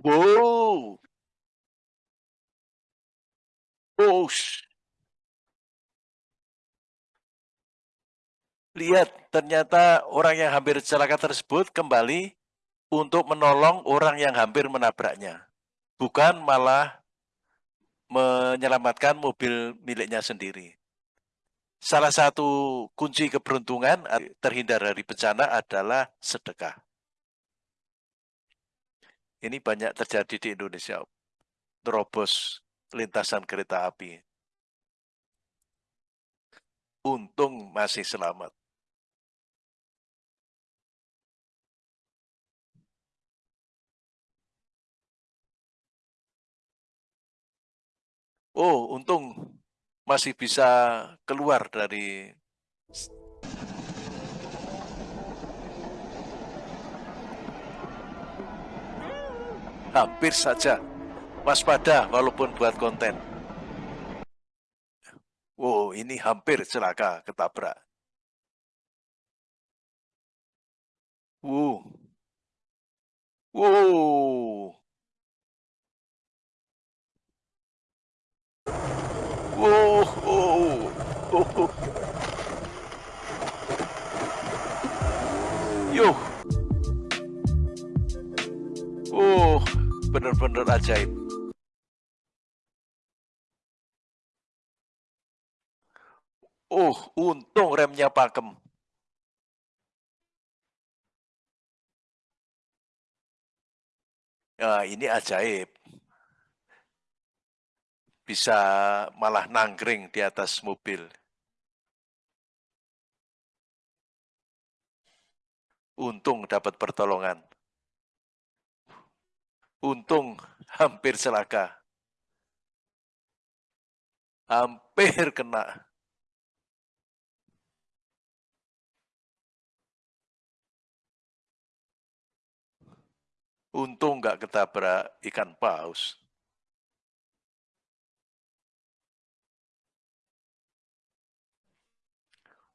Wow. Wush. Lihat, ternyata orang yang hampir celaka tersebut kembali untuk menolong orang yang hampir menabraknya. Bukan malah menyelamatkan mobil miliknya sendiri. Salah satu kunci keberuntungan terhindar dari bencana adalah sedekah. Ini banyak terjadi di Indonesia. Terobos lintasan kereta api. Untung masih selamat. Oh, untung masih bisa keluar dari hampir saja waspada walaupun buat konten. Wow, ini hampir celaka ketabrak. Wow. Wow. Oh, oh, oh. Yuh. Oh, bener-bener ajaib. Oh, untung remnya pakem. Ya, ini ajaib bisa malah nangkring di atas mobil. Untung dapat pertolongan. Untung hampir celaka. Hampir kena. Untung nggak ketabrak ikan paus.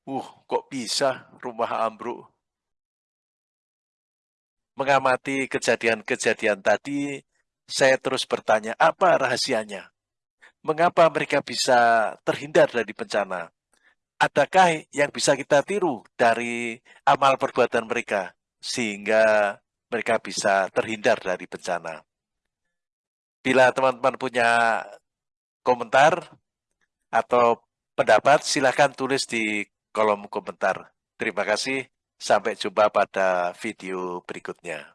Uh, kok bisa rumah ambruk? Mengamati kejadian-kejadian tadi, saya terus bertanya, apa rahasianya? Mengapa mereka bisa terhindar dari bencana? Adakah yang bisa kita tiru dari amal perbuatan mereka, sehingga mereka bisa terhindar dari bencana? Bila teman-teman punya komentar atau pendapat, silahkan tulis di kolom komentar. Terima kasih, sampai jumpa pada video berikutnya.